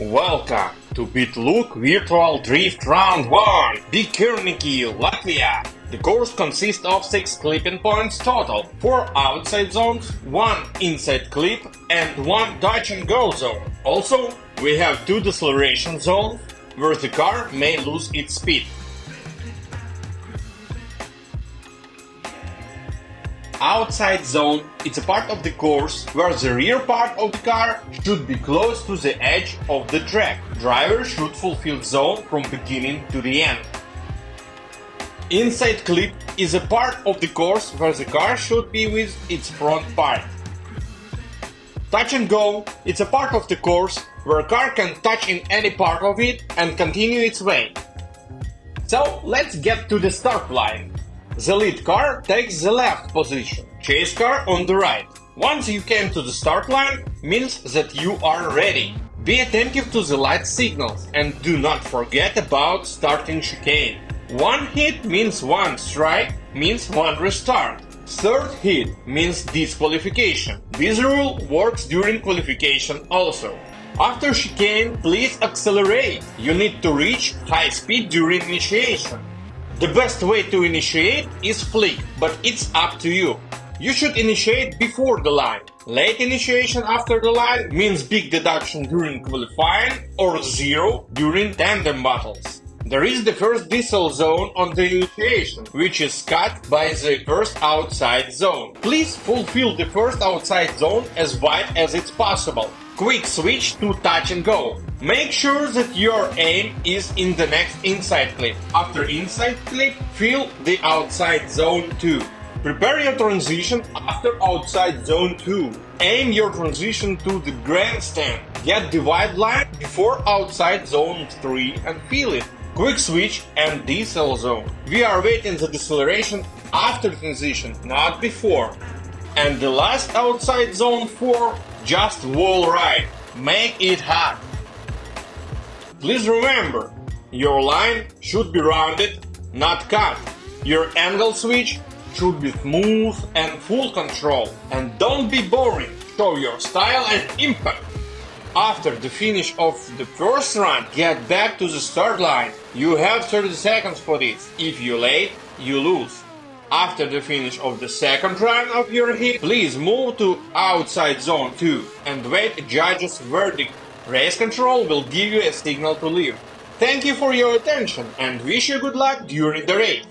Welcome to BitLook Virtual Drift Round 1, Bikernieki, Latvia. The course consists of 6 clipping points total, 4 outside zones, 1 inside clip and 1 touch and go zone. Also, we have 2 deceleration zones, where the car may lose its speed. Outside zone it's a part of the course where the rear part of the car should be close to the edge of the track. Driver should fulfill zone from beginning to the end. Inside clip is a part of the course where the car should be with its front part. Touch and go it's a part of the course where a car can touch in any part of it and continue its way. So let's get to the start line. The lead car takes the left position, chase car on the right. Once you came to the start line, means that you are ready. Be attentive to the light signals and do not forget about starting chicane. One hit means one strike, means one restart. Third hit means disqualification. This rule works during qualification also. After chicane, please accelerate. You need to reach high speed during initiation. The best way to initiate is flick, but it's up to you. You should initiate before the line. Late initiation after the line means big deduction during qualifying or zero during tandem battles. There is the first decel zone on the initiation, which is cut by the first outside zone. Please fulfill the first outside zone as wide as it's possible. Quick switch to touch and go. Make sure that your aim is in the next inside clip. After inside clip, fill the outside zone 2. Prepare your transition after outside zone 2. Aim your transition to the grandstand. Get white line before outside zone 3 and fill it. Quick switch and decel zone. We are waiting the deceleration after transition, not before. And the last outside zone 4 just wall ride. Make it hot. Please remember, your line should be rounded, not cut. Your angle switch should be smooth and full control. And don't be boring, show your style and impact. After the finish of the first run, get back to the start line. You have 30 seconds for this. If you late, you lose. After the finish of the second run of your hit, please move to outside zone 2 and wait judge's verdict. Race control will give you a signal to leave. Thank you for your attention and wish you good luck during the race.